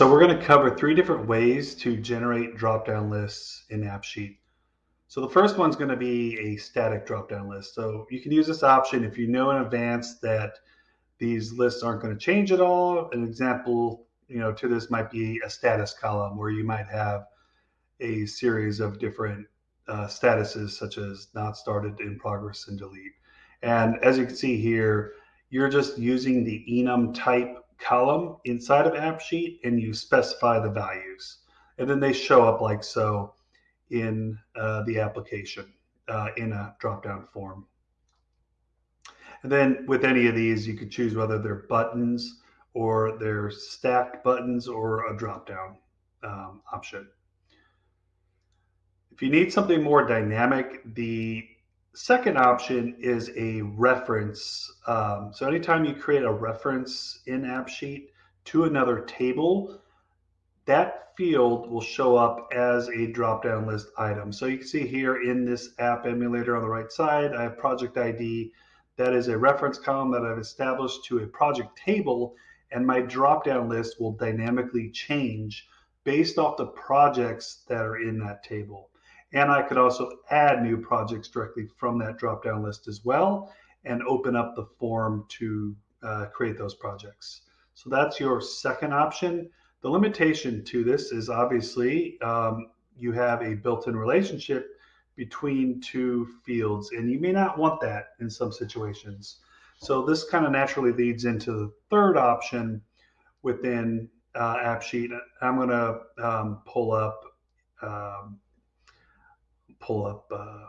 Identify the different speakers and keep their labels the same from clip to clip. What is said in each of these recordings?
Speaker 1: So we're going to cover three different ways to generate drop-down lists in AppSheet. So the first one's going to be a static drop-down list. So you can use this option if you know in advance that these lists aren't going to change at all. An example, you know, to this might be a status column where you might have a series of different uh, statuses such as not started, in progress, and delete. And as you can see here, you're just using the enum type column inside of AppSheet and you specify the values. And then they show up like so in uh, the application uh, in a drop-down form. And then with any of these, you could choose whether they're buttons or they're stacked buttons or a drop-down um, option. If you need something more dynamic, the second option is a reference. Um, so anytime you create a reference in AppSheet to another table, that field will show up as a drop-down list item. So you can see here in this app emulator on the right side, I have project ID. That is a reference column that I've established to a project table, and my drop-down list will dynamically change based off the projects that are in that table. And I could also add new projects directly from that drop-down list as well and open up the form to uh, create those projects. So that's your second option. The limitation to this is obviously um, you have a built-in relationship between two fields, and you may not want that in some situations. So this kind of naturally leads into the third option within uh, AppSheet. I'm going to um, pull up um, pull up, uh,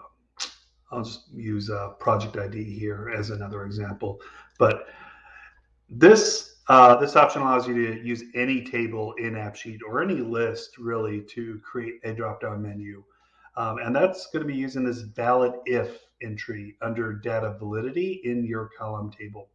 Speaker 1: I'll just use project ID here as another example. But this uh, this option allows you to use any table in AppSheet or any list really to create a drop-down menu. Um, and that's going to be using this valid if entry under data validity in your column table.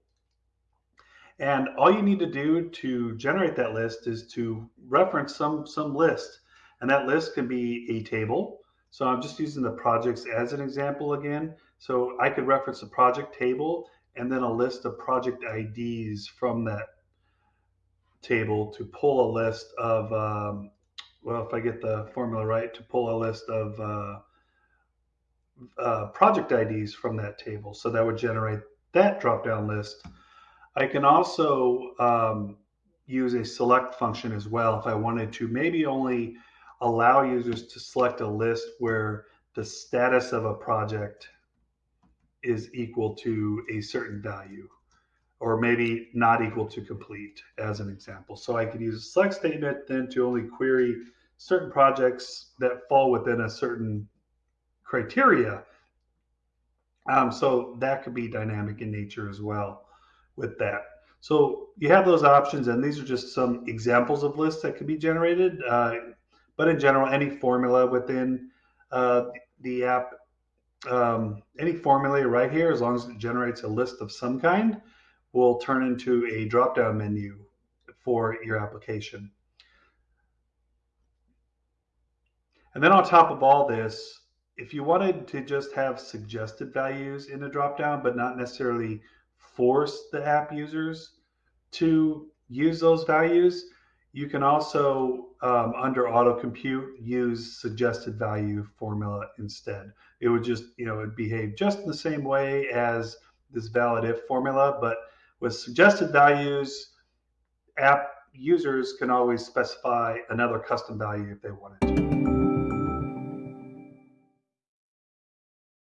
Speaker 1: And all you need to do to generate that list is to reference some, some list. And that list can be a table, so I'm just using the projects as an example again. So I could reference the project table and then a list of project IDs from that table to pull a list of, um, well, if I get the formula right, to pull a list of uh, uh, project IDs from that table. So that would generate that drop-down list. I can also um, use a select function as well if I wanted to maybe only allow users to select a list where the status of a project is equal to a certain value or maybe not equal to complete as an example. So I could use a select statement then to only query certain projects that fall within a certain criteria. Um, so that could be dynamic in nature as well with that. So you have those options and these are just some examples of lists that could be generated. Uh, but in general, any formula within uh, the app, um, any formula right here, as long as it generates a list of some kind, will turn into a drop-down menu for your application. And then on top of all this, if you wanted to just have suggested values in the dropdown, but not necessarily force the app users to use those values, you can also, um, under auto compute, use suggested value formula instead. It would just, you know, it behave just in the same way as this valid if formula, but with suggested values, app users can always specify another custom value if they wanted to.